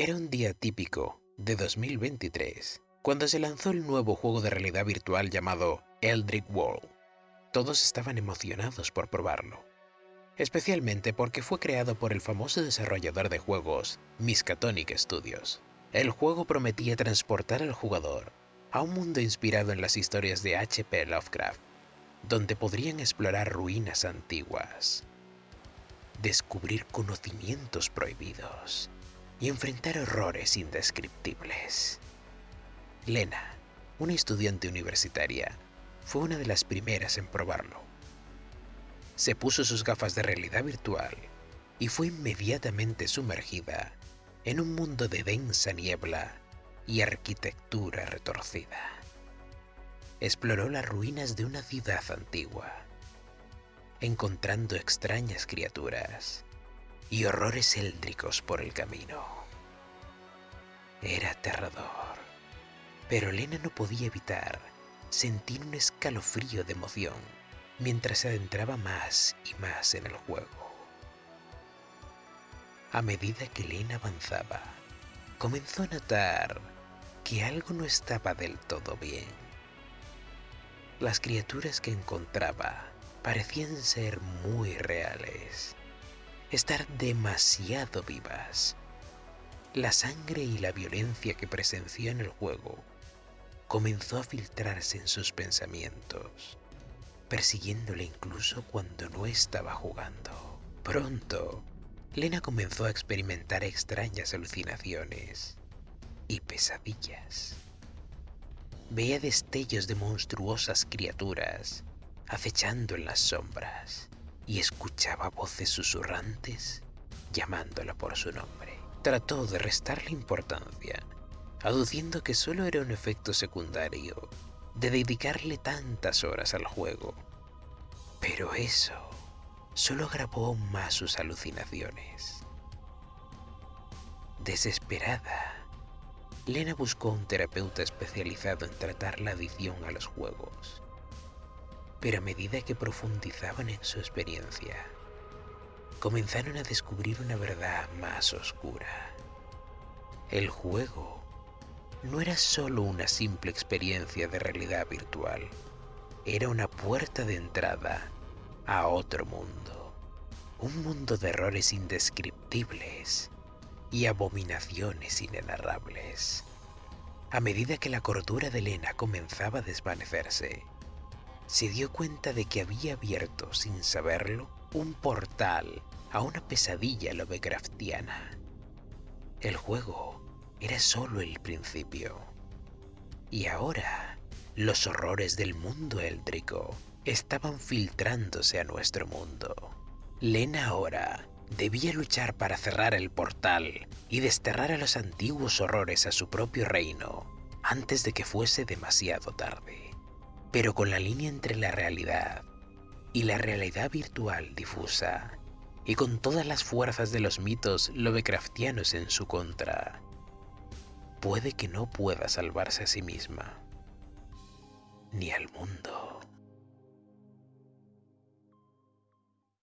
Era un día típico de 2023, cuando se lanzó el nuevo juego de realidad virtual llamado Eldritch World. Todos estaban emocionados por probarlo, especialmente porque fue creado por el famoso desarrollador de juegos Miskatonic Studios. El juego prometía transportar al jugador a un mundo inspirado en las historias de H.P. Lovecraft, donde podrían explorar ruinas antiguas, descubrir conocimientos prohibidos y enfrentar horrores indescriptibles. Lena, una estudiante universitaria, fue una de las primeras en probarlo. Se puso sus gafas de realidad virtual y fue inmediatamente sumergida en un mundo de densa niebla y arquitectura retorcida. Exploró las ruinas de una ciudad antigua, encontrando extrañas criaturas y horrores éldricos por el camino. Era aterrador, pero Elena no podía evitar sentir un escalofrío de emoción mientras se adentraba más y más en el juego. A medida que Elena avanzaba, comenzó a notar que algo no estaba del todo bien. Las criaturas que encontraba parecían ser muy reales estar demasiado vivas. La sangre y la violencia que presenció en el juego comenzó a filtrarse en sus pensamientos, persiguiéndole incluso cuando no estaba jugando. Pronto, Lena comenzó a experimentar extrañas alucinaciones y pesadillas. Veía destellos de monstruosas criaturas acechando en las sombras y escuchaba voces susurrantes llamándola por su nombre. Trató de restarle importancia, aduciendo que solo era un efecto secundario de dedicarle tantas horas al juego. Pero eso solo agravó más sus alucinaciones. Desesperada, Lena buscó un terapeuta especializado en tratar la adicción a los juegos pero a medida que profundizaban en su experiencia, comenzaron a descubrir una verdad más oscura. El juego no era solo una simple experiencia de realidad virtual, era una puerta de entrada a otro mundo, un mundo de errores indescriptibles y abominaciones inenarrables. A medida que la cordura de Elena comenzaba a desvanecerse, se dio cuenta de que había abierto, sin saberlo, un portal a una pesadilla Lovecraftiana. El juego era solo el principio. Y ahora, los horrores del mundo éldrico estaban filtrándose a nuestro mundo. Lena ahora debía luchar para cerrar el portal y desterrar a los antiguos horrores a su propio reino antes de que fuese demasiado tarde pero con la línea entre la realidad y la realidad virtual difusa, y con todas las fuerzas de los mitos Lovecraftianos en su contra, puede que no pueda salvarse a sí misma, ni al mundo.